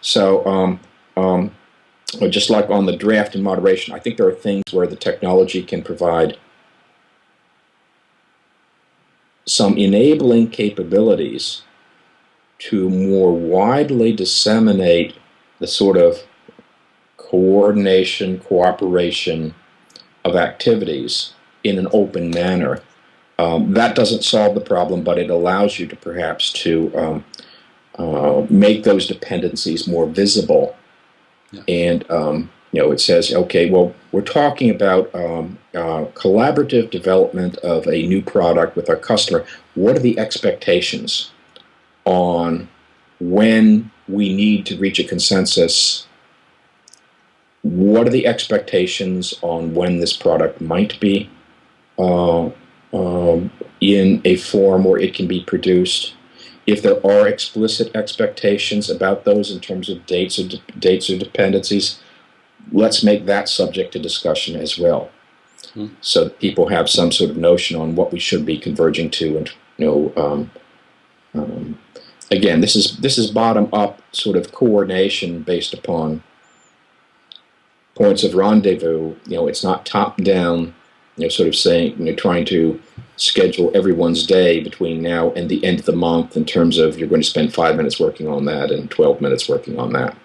So, um, um, just like on the draft and moderation, I think there are things where the technology can provide some enabling capabilities to more widely disseminate the sort of coordination, cooperation of activities in an open manner. Um, that doesn't solve the problem, but it allows you to perhaps to um, uh, make those dependencies more visible. Yeah. And um, you know, it says, okay, well, we're talking about um, uh, collaborative development of a new product with our customer. What are the expectations on when we need to reach a consensus? What are the expectations on when this product might be uh, um, in a form where it can be produced? If there are explicit expectations about those in terms of dates or dates or dependencies, let's make that subject to discussion as well. Hmm. So that people have some sort of notion on what we should be converging to, and you know, um, um, again, this is this is bottom up sort of coordination based upon points of rendezvous. You know, it's not top down. You know, sort of saying, you know, trying to schedule everyone's day between now and the end of the month in terms of you're going to spend five minutes working on that and 12 minutes working on that.